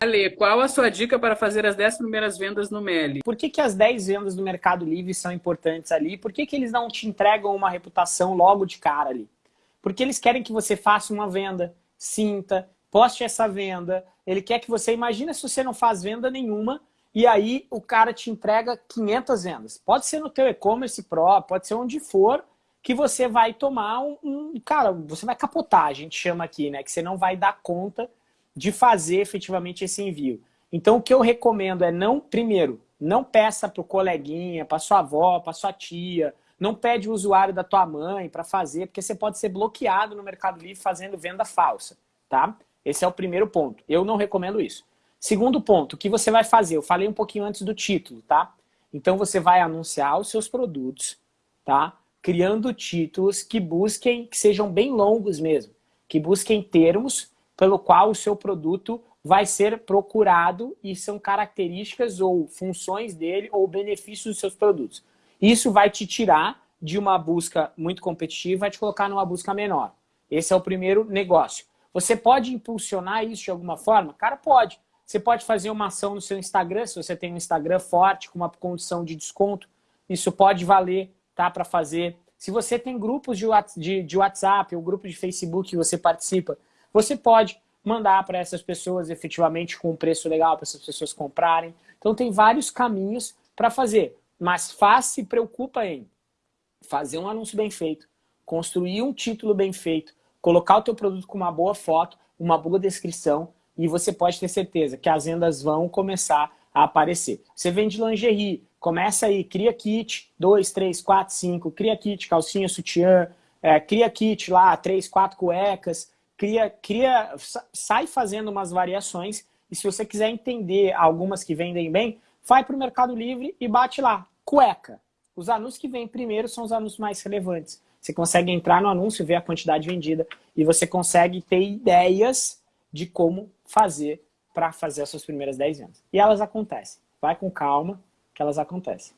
Ale, qual a sua dica para fazer as 10 primeiras vendas no Meli? Por que, que as 10 vendas do Mercado Livre são importantes ali? Por que, que eles não te entregam uma reputação logo de cara ali? Porque eles querem que você faça uma venda, sinta, poste essa venda. Ele quer que você... Imagina se você não faz venda nenhuma e aí o cara te entrega 500 vendas. Pode ser no teu e-commerce pro, pode ser onde for, que você vai tomar um, um... Cara, você vai capotar, a gente chama aqui, né? Que você não vai dar conta de fazer efetivamente esse envio. Então, o que eu recomendo é não, primeiro, não peça para o coleguinha, para sua avó, para sua tia, não pede o usuário da tua mãe para fazer, porque você pode ser bloqueado no Mercado Livre fazendo venda falsa, tá? Esse é o primeiro ponto. Eu não recomendo isso. Segundo ponto, o que você vai fazer? Eu falei um pouquinho antes do título, tá? Então você vai anunciar os seus produtos, tá? Criando títulos que busquem, que sejam bem longos mesmo, que busquem termos pelo qual o seu produto vai ser procurado e são características ou funções dele ou benefícios dos seus produtos. Isso vai te tirar de uma busca muito competitiva vai te colocar numa busca menor. Esse é o primeiro negócio. Você pode impulsionar isso de alguma forma? Cara, pode. Você pode fazer uma ação no seu Instagram, se você tem um Instagram forte, com uma condição de desconto, isso pode valer tá, para fazer. Se você tem grupos de, de WhatsApp ou grupo de Facebook que você participa, você pode mandar para essas pessoas efetivamente com um preço legal para essas pessoas comprarem. Então tem vários caminhos para fazer, mas faz se preocupa em fazer um anúncio bem feito, construir um título bem feito, colocar o teu produto com uma boa foto, uma boa descrição e você pode ter certeza que as vendas vão começar a aparecer. Você vende lingerie, começa aí, cria kit, 2, 3, 4, 5, cria kit, calcinha, sutiã, é, cria kit lá, 3, 4 cuecas, cria, cria, sai fazendo umas variações e se você quiser entender algumas que vendem bem, vai para o Mercado Livre e bate lá, cueca. Os anúncios que vêm primeiro são os anúncios mais relevantes. Você consegue entrar no anúncio, ver a quantidade vendida e você consegue ter ideias de como fazer para fazer as suas primeiras 10 vendas. E elas acontecem. Vai com calma que elas acontecem.